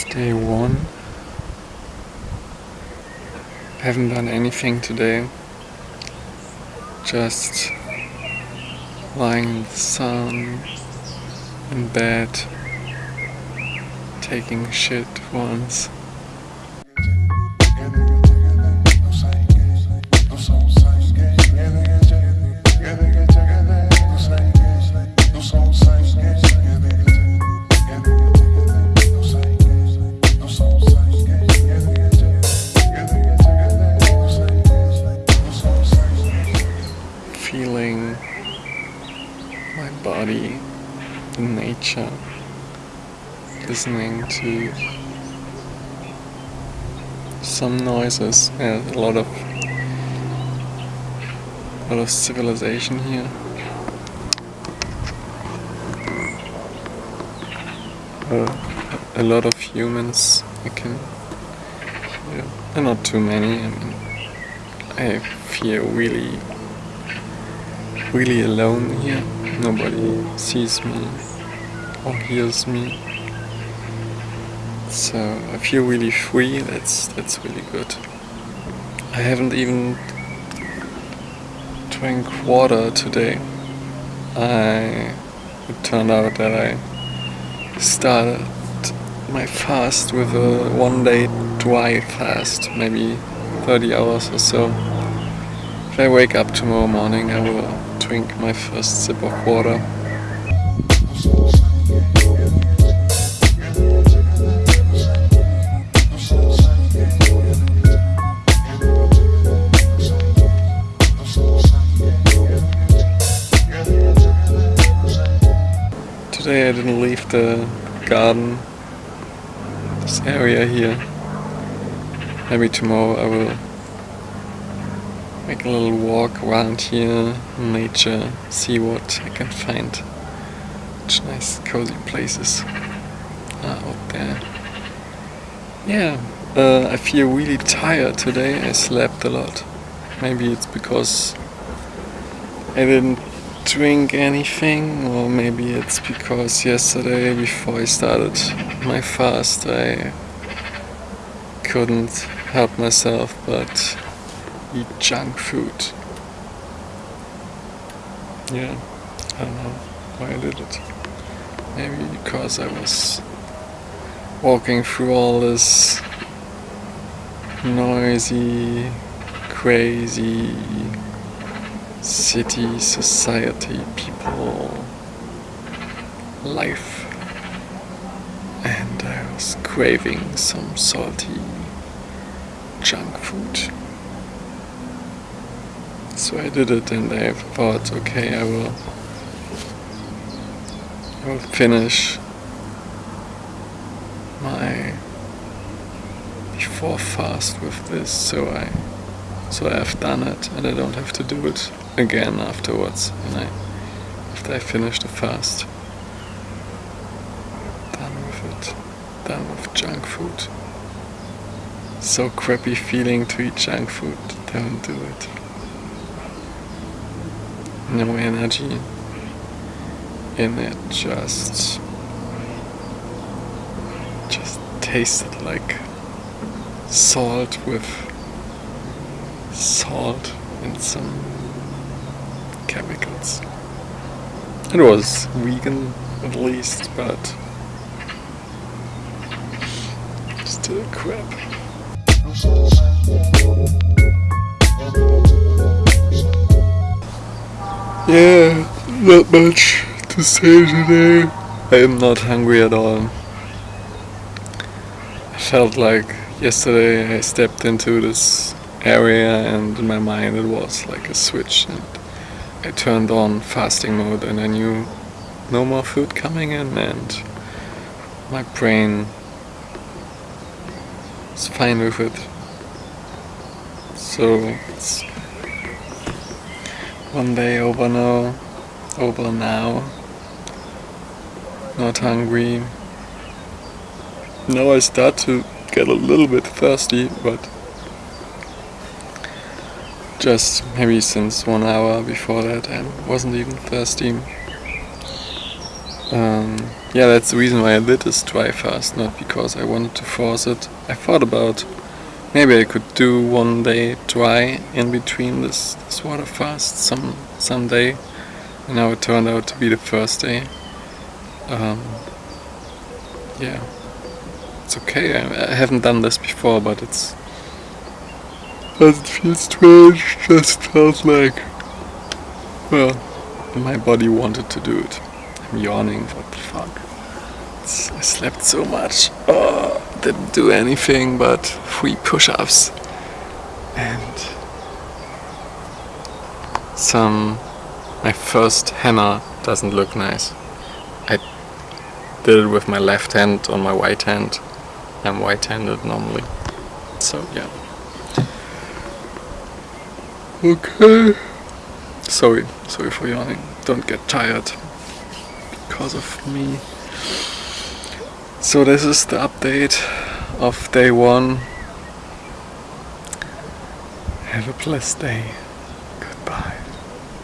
It's day one. I Haven't done anything today. Just lying in the sun, in bed, taking shit once. Body in nature, listening to some noises and a lot of a lot of civilization here. Uh, a lot of humans I can. And not too many, I mean I feel really really alone here. Nobody sees me or hears me. So I feel really free, that's that's really good. I haven't even drank water today. I it turned out that I started my fast with a one day dry fast, maybe 30 hours or so. If I wake up tomorrow morning I will drink my first sip of water. Today I didn't leave the garden, this area here. Maybe tomorrow I will make a little walk around here in nature, see what I can find. Such nice cozy places are out there. Yeah, uh, I feel really tired today. I slept a lot. Maybe it's because I didn't drink anything or maybe it's because yesterday before I started my fast I couldn't help myself but eat junk food. Yeah, I don't know why I did it. Maybe because I was walking through all this noisy, crazy city, society, people, life. And I was craving some salty junk food. So I did it and I thought, okay, I will, I will finish my before fast with this. So I so I've done it and I don't have to do it again afterwards. And I after I finish the fast done with it done with junk food. So crappy feeling to eat junk food. Don't do it no energy in it just just tasted like salt with salt and some chemicals. It was vegan at least, but still crap. Yeah, not much to say today. I am not hungry at all. I felt like yesterday I stepped into this area and in my mind it was like a switch and I turned on fasting mode and I knew no more food coming in and my brain is fine with it. So it's one day over now, over now, not hungry. Now I start to get a little bit thirsty but just maybe since one hour before that I wasn't even thirsty. Um, yeah, that's the reason why I did this dry fast, not because I wanted to force it. I thought about maybe I could do one day dry in between this, this water fast some someday. And now it turned out to be the first day. Um, yeah, it's okay. I, I haven't done this before, but it's doesn't feel strange. Just felt like well, my body wanted to do it. I'm yawning. What the fuck? It's, I slept so much. Oh, didn't do anything but three push-ups and some. My first hammer doesn't look nice. I did it with my left hand on my right hand. I'm right-handed normally, so yeah. Okay. Sorry, sorry for yawning. Don't get tired because of me. So this is the update of day one. Have a blessed day.